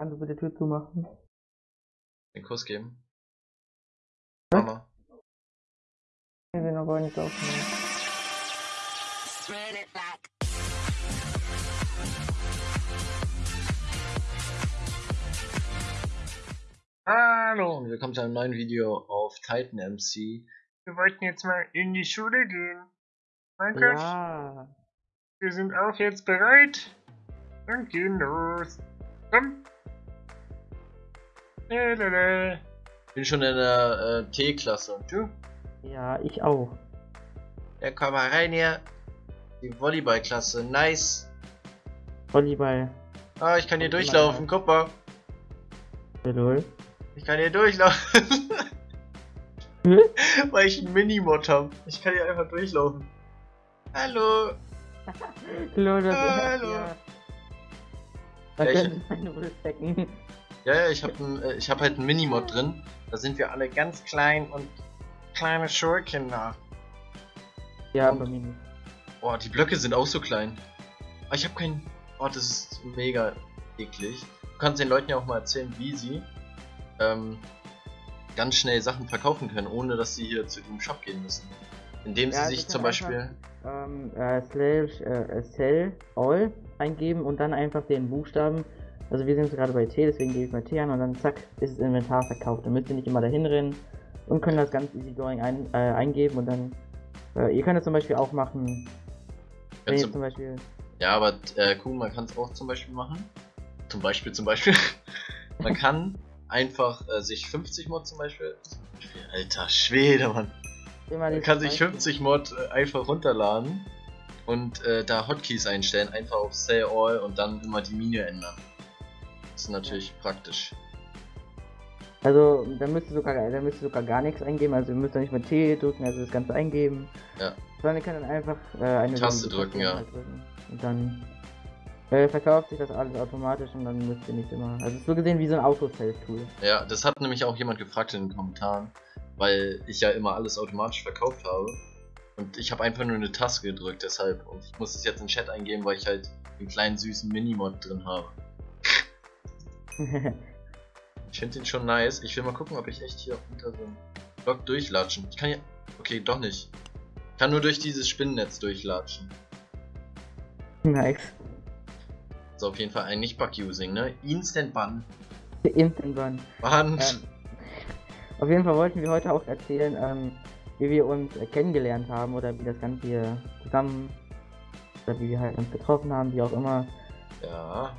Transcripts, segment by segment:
Kannst du bitte die Tür zumachen? Den Kuss geben. Was? Mama. Will noch gar nicht aufnehmen. Hallo und willkommen zu einem neuen Video auf Titan MC. Wir wollten jetzt mal in die Schule gehen. Gott, Ja. wir sind auch jetzt bereit und gehen los. Komm. Bin schon in der äh, T-Klasse und du? Ja, ich auch. Ja, komm mal rein hier. Die Volleyballklasse, nice. Volleyball. Ah, ich kann hier Volleyball. durchlaufen, guck mal. Lol. Ich kann hier durchlaufen. Weil ich einen Minimod habe. Ich kann hier einfach durchlaufen. Hallo. Lol, das Hallo. Ja. Da Ja, ich- meine wohl stecken. Ja, ja, ich habe äh, ich hab halt einen Minimod drin. Da sind wir alle ganz klein und kleine Schulkinder. Ja, Und- bei mir nicht. Boah, die Blöcke sind auch so klein. Aber ich habe keinen. Oh, das ist mega eklig. Du kannst den Leuten ja auch mal erzählen, wie sie ähm, ganz schnell Sachen verkaufen können, ohne dass sie hier zu dem Shop gehen müssen. Indem sie Ja, sich sie zum können Beispiel. Ähm, äh, slash äh, sell all eingeben und dann einfach den Buchstaben. Also wir sind jetzt gerade bei T, deswegen gebe ich mal T an und dann zack, ist das Inventar verkauft. Dann müsst ihr nicht immer dahin rennen und können das ganz easy going ein, äh, eingeben und dann. Äh, ihr könnt das zum Beispiel auch machen. Wenn ihr zum Beispiel. ja, aber äh, cool, man kann es auch zum Beispiel machen. Zum Beispiel, zum Beispiel. man kann einfach äh, sich 50 Mod zum Beispiel. Alter Schwede, Mann. Man kann sich Beispiel- 50 Mod äh, einfach runterladen und äh, da Hotkeys einstellen, einfach auf Say All und dann immer die Mine ändern. Ist natürlich praktisch. Also, da müsst ihr sogar, da müsst ihr sogar gar nichts eingeben. Also, ihr müsst da nicht mit T drücken, also das Ganze eingeben. Ja. Sondern ihr könnt dann einfach äh, eine Taste drücken, ja. halt drücken. Und dann äh, verkauft sich das alles automatisch und dann müsst ihr nicht immer. Also, so gesehen wie so ein Auto-Save-Tool. Ja, das hat nämlich auch jemand gefragt in den Kommentaren, weil ich ja immer alles automatisch verkauft habe. Und ich habe einfach nur eine Taste gedrückt, deshalb. Und ich muss es jetzt in den Chat eingeben, weil ich halt den kleinen süßen Minimod drin habe. Ich finde den schon nice. Ich will mal gucken, ob ich echt hier unter so einem Block durchlatschen. Ich kann ja. Okay, doch nicht. Ich kann nur durch dieses Spinnennetz durchlatschen. nice. So, auf jeden Fall ein Nicht-Bug-Using, ne? Instant Ban. Instant Run. Ban. Ähm, auf jeden Fall wollten wir heute auch erzählen, ähm, wie wir uns kennengelernt haben oder wie das Ganze hier zusammen. Oder wie wir halt uns getroffen haben, wie auch immer. Ja.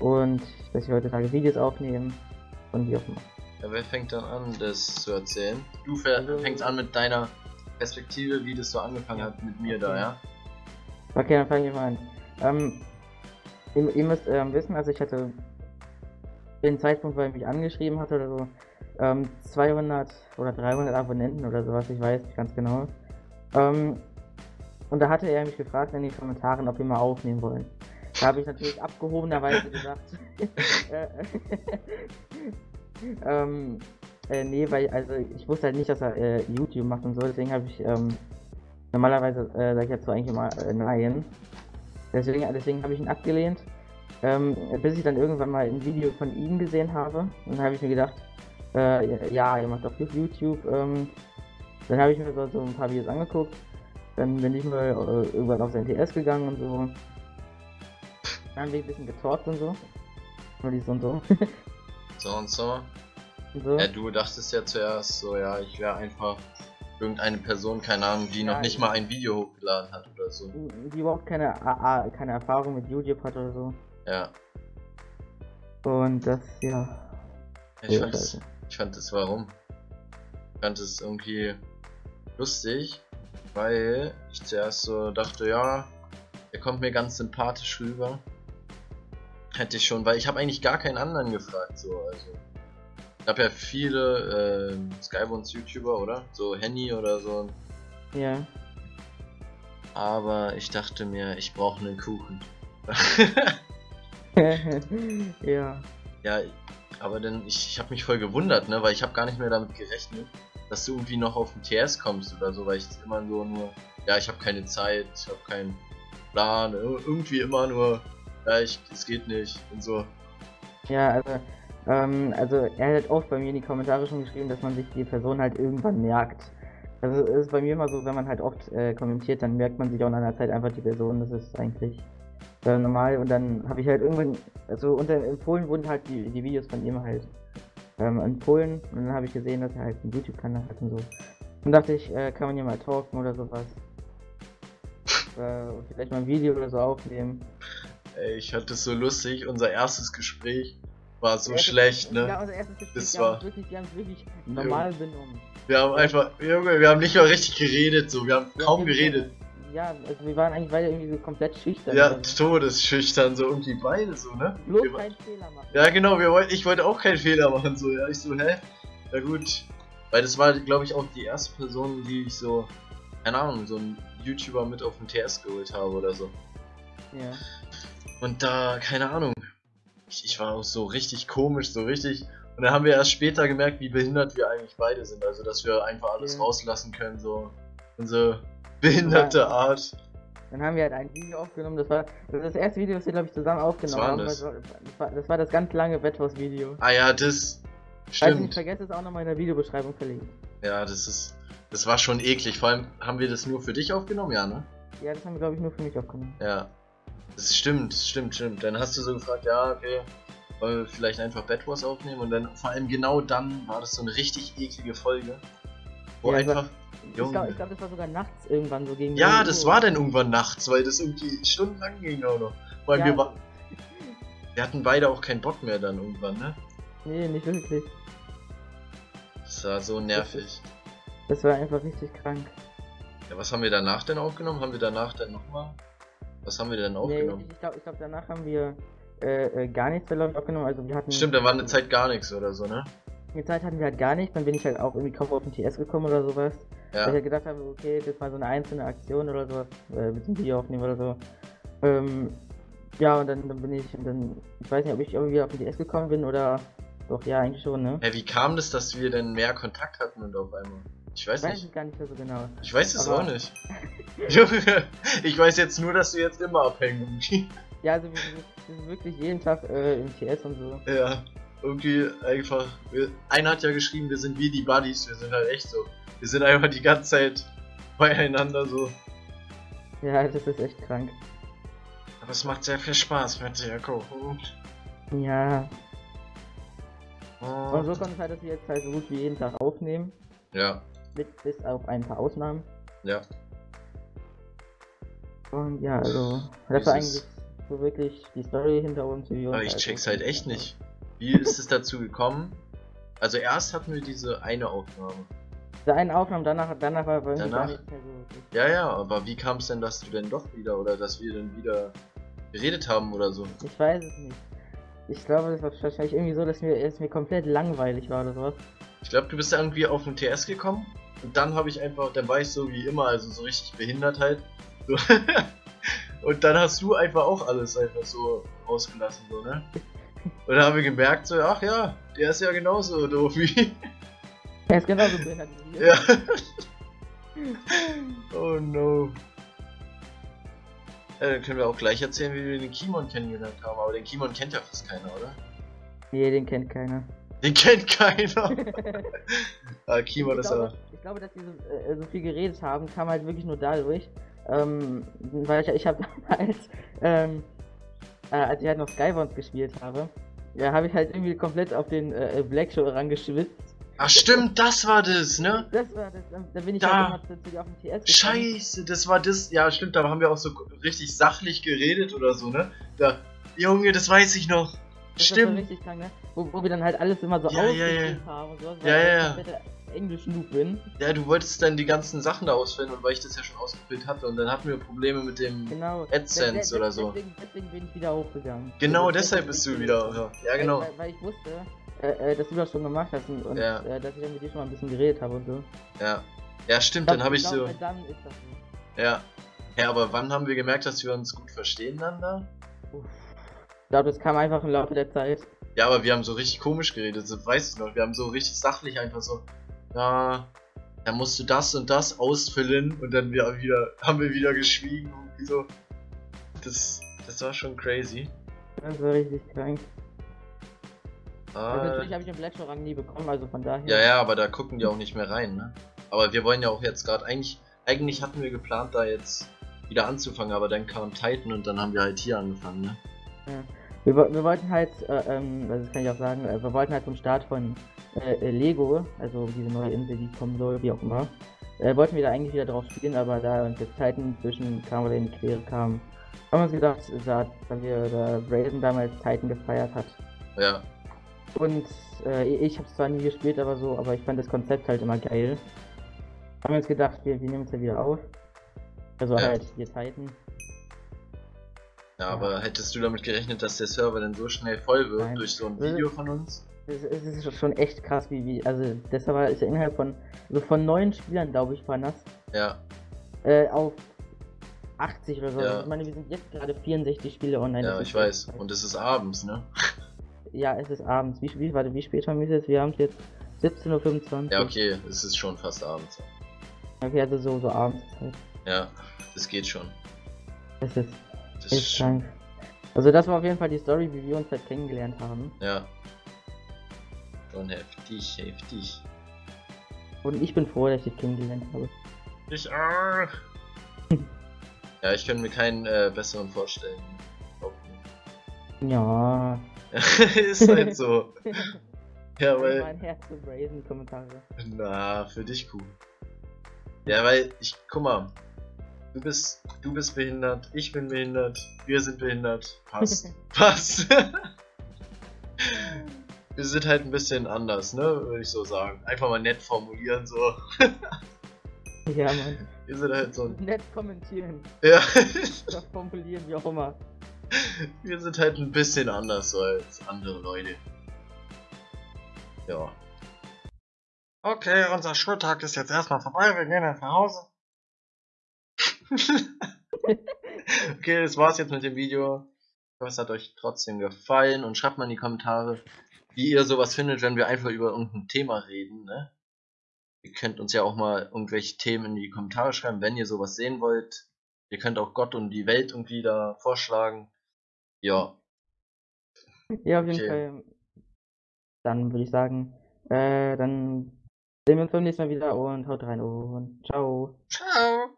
Und dass wir heutzutage Videos aufnehmen. Und wie auch immer. ja. Wer fängt dann an, das zu erzählen? Du Also- fängst an mit deiner Perspektive, wie das so angefangen hat mit mir da, Okay. ja? Okay, dann fange ich mal an. Ähm, ihr, ihr müsst ähm, wissen, also ich hatte den Zeitpunkt, weil er mich angeschrieben hatte oder so, ähm, 200 oder 300 Abonnenten oder sowas, ich weiß nicht ganz genau. Ähm, und da hatte er mich gefragt in den Kommentaren, ob wir mal aufnehmen wollen. Da habe ich natürlich abgehobenerweise gesagt, äh, ähm, äh, nee, weil, also ich wusste halt nicht, dass er äh, YouTube macht und so, deswegen habe ich, ähm, normalerweise äh, sage ich dazu eigentlich immer äh, nein. Deswegen, deswegen habe ich ihn abgelehnt. Ähm, bis ich dann irgendwann mal ein Video von ihm gesehen habe. Und dann habe ich mir gedacht, äh, ja, er macht doch YouTube. Ähm, dann habe ich mir so, so ein paar Videos angeguckt. Dann bin ich mal äh, irgendwann auf sein TS gegangen und so. Dann haben wir ein bisschen getalkt und so. Und dies und so. So und so. so. Ja, du dachtest ja zuerst so, ja, ich wäre einfach irgendeine Person, keine Ahnung, die Ja, noch nicht ich- mal ein Video hochgeladen hat oder so. Die überhaupt keine, keine Erfahrung mit YouTube hat oder so. Ja. Und das, ja. Ich Ja, fand, das, ich fand das warum? Ich fand es irgendwie lustig, weil ich zuerst so dachte, ja, er kommt mir ganz sympathisch rüber. Hätte ich schon, weil ich habe eigentlich gar keinen anderen gefragt, so, also. Ich habe ja viele ähm, Skybones YouTuber, oder? So Henny oder so. Ja. Aber ich dachte mir, ich brauche einen Kuchen. ja. Ja, aber dann, ich, ich habe mich voll gewundert, ne, weil ich habe gar nicht mehr damit gerechnet, dass du irgendwie noch auf den TS kommst oder so, weil ich immer so nur, ja, ich habe keine Zeit, ich habe keinen Plan, ir- irgendwie immer nur, ja, ich, es geht nicht und so. Ja, also, ähm, also er hat oft bei mir in die Kommentare schon geschrieben, dass man sich die Person halt irgendwann merkt. Also es ist bei mir immer so, wenn man halt oft äh, kommentiert, dann merkt man sich auch nach einer Zeit einfach die Person. Das ist eigentlich äh, normal. Und dann habe ich halt irgendwann, also unter in Polen wurden halt die, die Videos von ihm halt ähm, in Polen und dann habe ich gesehen, dass er halt einen YouTube-Kanal hat und so. Und dachte ich, äh, kann man hier mal talken oder sowas. äh, vielleicht mal ein Video oder so aufnehmen. Ey, ich hatte es so lustig, unser erstes Gespräch war so Ja, schlecht, Ja, ne? unser erstes Gespräch, Das wir war- wirklich, wir haben wirklich normal benommen. Wir haben einfach, Junge, wir haben nicht mal richtig geredet, so, wir haben Ja, kaum geredet. Ja, also wir waren eigentlich beide irgendwie so komplett schüchtern. Ja, todesschüchtern, so irgendwie beide so, ne? Bloß Wir- keinen Fehler machen. Ja, genau, wir wollten, ich wollte auch keinen Fehler machen, so, ja, ich so, hä? Ja gut. Weil das war, glaube ich, auch die erste Person, die ich so, keine Ahnung, so einen YouTuber mit auf den TS geholt habe oder so. Ja. Und da, keine Ahnung, ich, ich war auch so richtig komisch, so richtig. Und dann haben wir erst später gemerkt, wie behindert wir eigentlich beide sind. Also, dass wir einfach alles Ja. rauslassen können, so unsere behinderte Ja. Art. Dann haben wir halt ein Video aufgenommen, das war das, das erste Video, das wir glaube ich zusammen aufgenommen haben. das? Das war, das, war, das ganz lange Betthaus-Video. Ah ja, das Falls ich nicht stimmt. vergesse, ist auch nochmal in der Videobeschreibung verlinkt. Ja, das ist, das war schon eklig. Vor allem haben wir das nur für dich aufgenommen, ja, ne? Ja, das haben wir glaube ich nur für mich aufgenommen. Ja. Das stimmt, stimmt, stimmt. Dann hast du so gefragt, ja, okay, wollen wir vielleicht einfach Bad Wars aufnehmen und dann vor allem genau dann war das so eine richtig eklige Folge. Wo Ja, war- einfach. Ich glaube, glaub, das war sogar nachts irgendwann so gegen. Ja, 0 das Uhr. war dann irgendwann nachts, weil das irgendwie stundenlang ging auch noch. Allem Ja, wir, wa- wir hatten beide auch keinen Bock mehr dann irgendwann, ne? Nee, nicht wirklich. Das war so nervig. Das war einfach richtig krank. Ja, was haben wir danach denn aufgenommen? Haben wir danach dann nochmal? Was haben wir denn Nee, aufgenommen? ich glaube, glaub, danach haben wir äh, äh, gar nichts ich aufgenommen. Also wir hatten. Stimmt, da war eine Zeit gar nichts oder so, ne? Die Zeit hatten wir halt gar nicht, dann bin ich halt auch irgendwie kaum auf den TS gekommen oder sowas. Weil ich Ja. halt gedacht habe, okay, das ist mal so eine einzelne Aktion oder sowas, äh, mit dem Video aufnehmen oder so. Ähm, ja, und dann, dann bin ich, dann, ich weiß nicht, ob ich irgendwie auf den TS gekommen bin oder, doch, ja, eigentlich schon, ne? Hä, wie kam das, dass wir denn mehr Kontakt hatten und auf einmal? Ich weiß Weiß nicht. ich gar nicht mehr so genau. Ich weiß es auch nicht. Junge, ich weiß jetzt nur, dass du jetzt immer abhängen. Ja, also wir, sind wirklich jeden Tag äh, im TS und so. Ja, irgendwie einfach. Wir, einer hat ja geschrieben, wir sind wie die Buddies, wir sind halt echt so. Wir sind einfach die ganze Zeit beieinander so. Ja, das ist echt krank. Aber es macht sehr viel Spaß mit dir, Ko. Ja, und so konnte es halt, dass wir jetzt halt so gut wie jeden Tag aufnehmen, Ja, mit bis auf ein paar Ausnahmen. ja. Und ja, also, das war eigentlich so wirklich die Story hinter uns. Aber uns ich halt check's halt echt nicht. Wie ist es dazu gekommen? Also erst hatten wir diese eine Aufnahme. Der einen Aufnahme, danach, danach war bei uns Danach? gar nichts mehr so. Ja, ja, aber wie kam es denn, dass du denn doch wieder oder dass wir denn wieder geredet haben oder so? Ich weiß es nicht. Ich glaube, das war wahrscheinlich irgendwie so, dass mir, es mir komplett langweilig war oder sowas. Ich glaube, du bist irgendwie auf den TS gekommen und dann habe ich einfach, dann war ich so wie immer, also so richtig behindert halt. So. und dann hast du einfach auch alles einfach so rausgelassen, so, ne? Und dann haben wir gemerkt, so, ach ja, der ist ja genauso doof wie. Er ist genauso behindert wie wir. ja. oh no. Ja, dann können wir auch gleich erzählen, wie wir den Kimon kennengelernt haben. Aber den Kimon kennt ja fast keiner, oder? Nee, den kennt keiner. Den kennt keiner. ah, Kimon ich, ist aber. Ich glaube, dass wir so, äh, so viel geredet haben, kam halt wirklich nur dadurch, ähm, weil ich, ich habe damals, ähm, äh, als ich halt noch Skybones gespielt habe, ja, habe ich halt irgendwie komplett auf den äh, Black Show rangeschwitzt. Ach stimmt, das war das, ne? Das war das, da, da bin ich Da. halt immer auf den TS gekommen. Scheiße, das war das. Ja, stimmt, da haben wir auch so richtig sachlich geredet oder so, ne? Da, Junge, das weiß ich noch. Das Stimmt. krank, ne? Wo, wo wir dann halt alles immer so Ja, ja, ja. haben und so, Ja, ja, ja. Ich Englisch-Noob bin. Ja, du wolltest dann die ganzen Sachen da ausfüllen und weil ich das ja schon ausgefüllt hatte und dann hatten wir Probleme mit dem. Genau. AdSense De- de- oder so. Deswegen, deswegen bin ich wieder hochgegangen. Genau Also deshalb bist du wieder. Ja, ja genau. Weil, weil, ich wusste, äh, äh, dass du das schon gemacht hast und, und Ja. äh, dass ich dann mit dir schon mal ein bisschen geredet habe und so. Ja. Ja, stimmt, dann habe ich glaub, so. Dann ist das so. Ja. Ja, aber wann haben wir gemerkt, dass wir uns gut verstehen dann da? Uff. Ich glaube, das kam einfach im Laufe der Zeit. Ja, aber wir haben so richtig komisch geredet, so, weißt du noch, wir haben so richtig sachlich einfach so, ja, da musst du das und das ausfüllen und dann wir wieder, haben wir wieder geschwiegen und so. Das, das war schon crazy. Das war richtig krank. Also Ah, natürlich habe ich den Blackshore-Rang nie bekommen, also von daher. ja, ja, aber da gucken die auch nicht mehr rein, ne? Aber wir wollen ja auch jetzt gerade eigentlich, eigentlich hatten wir geplant, da jetzt wieder anzufangen, aber dann kam Titan und dann haben wir halt hier angefangen, ne? Ja. Wir, wir wollten halt, äh, ähm, also das kann ich auch sagen, äh, wir wollten halt zum Start von äh, äh, Lego, also diese neue Insel, die kommen soll, wie auch immer, äh, wollten wir da eigentlich wieder drauf spielen, aber da uns jetzt Titan zwischen kam oder in die Quere kam, haben wir uns gedacht, da, da wir da Brazen damals Titan gefeiert hat. Ja, Und äh, ich habe es zwar nie gespielt, aber so, aber ich fand das Konzept halt immer geil. Haben wir uns gedacht, wir, wir nehmen es ja wieder auf. Also Ja. halt hier Titan. Ja, aber hättest du damit gerechnet, dass der Server dann so schnell voll wird Nein. durch so ein Video von uns? Es, es ist schon echt krass, wie, wie, also der Server ist ja innerhalb von, also von neun Spielern, glaube ich, waren das, Ja, äh, auf 80 oder so. Ja. Ich meine, wir sind jetzt gerade 64 Spiele online. ja, ich weiß. Und es ist abends, ne? Ja, es ist abends. Wie, wie, warte, wie spät haben wir es jetzt? Wir haben es jetzt 17.25 Uhr. Ja, okay, es ist schon fast abends. Okay, also so, so abends halt. Ja, das geht schon. Das ist Das echt krank. Also das war auf jeden Fall die Story, wie wir uns halt kennengelernt haben. Ja. Schon heftig, heftig. Und ich bin froh, dass ich dich kennengelernt habe. Ich auch. Ja, ich könnte mir keinen äh, besseren vorstellen. Ja. ist halt so. Ja, weil. mein Herz zu brazen Kommentare. Na, für dich cool. Ja, weil ich, guck mal, du bist, du bist behindert, ich bin behindert, wir sind behindert, passt, passt. wir sind halt ein bisschen anders, ne, würde ich so sagen. Einfach mal nett formulieren, so. Ja, Mann. Wir sind halt so, Nett kommentieren ja, oder formulieren, wie auch immer. wir sind halt ein bisschen anders so als andere Leute. Ja. Okay, unser Schultag ist jetzt erstmal vorbei. Wir gehen jetzt nach Hause. Okay, das war's jetzt mit dem Video. Ich hoffe, es hat euch trotzdem gefallen und schreibt mal in die Kommentare, wie ihr sowas findet, wenn wir einfach über irgendein Thema reden, ne? Ihr könnt uns ja auch mal irgendwelche Themen in die Kommentare schreiben, wenn ihr sowas sehen wollt. Ihr könnt auch Gott und die Welt irgendwie da vorschlagen. Ja, Ja, auf jeden Okay. Fall. Dann würde ich sagen, äh, dann sehen wir uns beim nächsten Mal wieder und haut rein und ciao. ciao!